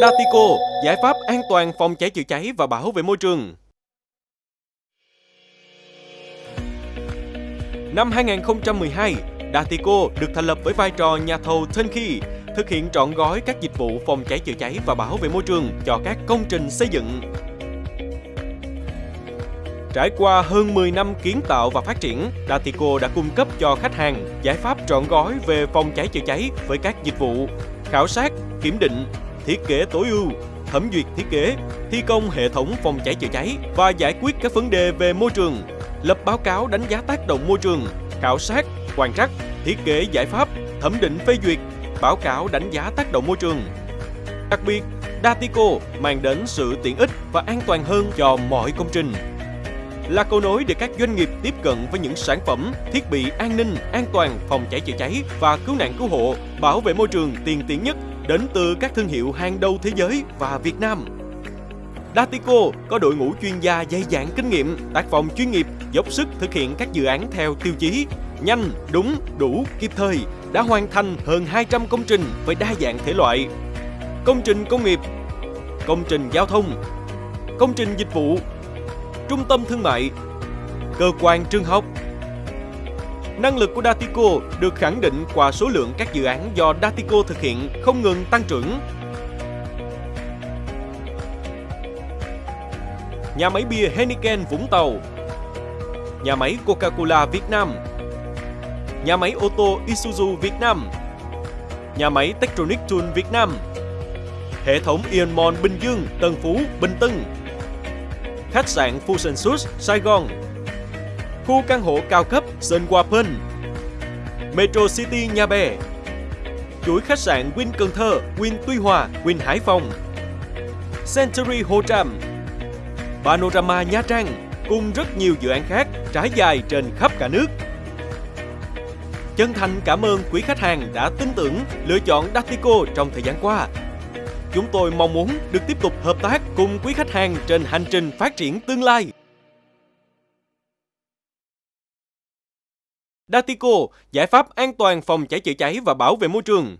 Datico, giải pháp an toàn phòng cháy chữa cháy và bảo vệ môi trường. Năm 2012, Datico được thành lập với vai trò nhà thầu turnkey, thực hiện trọn gói các dịch vụ phòng cháy chữa cháy và bảo vệ môi trường cho các công trình xây dựng. Trải qua hơn 10 năm kiến tạo và phát triển, Datico đã cung cấp cho khách hàng giải pháp trọn gói về phòng cháy chữa cháy với các dịch vụ khảo sát, kiểm định, thiết kế tối ưu, thẩm duyệt thiết kế, thi công hệ thống phòng cháy chữa cháy và giải quyết các vấn đề về môi trường, lập báo cáo đánh giá tác động môi trường, khảo sát, quan trắc, thiết kế giải pháp, thẩm định phê duyệt, báo cáo đánh giá tác động môi trường. Đặc biệt, Datico mang đến sự tiện ích và an toàn hơn cho mọi công trình. Là cầu nối để các doanh nghiệp tiếp cận với những sản phẩm, thiết bị an ninh, an toàn, phòng cháy chữa cháy và cứu nạn cứu hộ, bảo vệ môi trường tiên tiến nhất đến từ các thương hiệu hàng đầu thế giới và Việt Nam. Datico có đội ngũ chuyên gia dày dặn kinh nghiệm, tác phòng chuyên nghiệp, dốc sức thực hiện các dự án theo tiêu chí nhanh, đúng, đủ, kịp thời, đã hoàn thành hơn 200 công trình với đa dạng thể loại. Công trình công nghiệp, công trình giao thông, công trình dịch vụ, trung tâm thương mại, cơ quan trường học. Năng lực của Datico được khẳng định qua số lượng các dự án do Datico thực hiện không ngừng tăng trưởng. Nhà máy bia Heineken Vũng Tàu. Nhà máy Coca-Cola Việt Nam. Nhà máy ô tô Isuzu Việt Nam. Nhà máy Techtronic Tool Việt Nam. Hệ thống Ion Bình Dương, Tân Phú, Bình Tân. Khách sạn Fusion Suites Sài Gòn. Khu căn hộ cao cấp Sun Metro City Nhà Bè Chuỗi khách sạn Win Cần Thơ, Win Tuy Hòa, Win Hải Phòng Century Hồ Tràm Panorama Nha Trang cùng rất nhiều dự án khác trải dài trên khắp cả nước. Chân thành cảm ơn quý khách hàng đã tin tưởng lựa chọn Datico trong thời gian qua. Chúng tôi mong muốn được tiếp tục hợp tác cùng quý khách hàng trên hành trình phát triển tương lai. Datico, giải pháp an toàn phòng cháy chữa cháy và bảo vệ môi trường.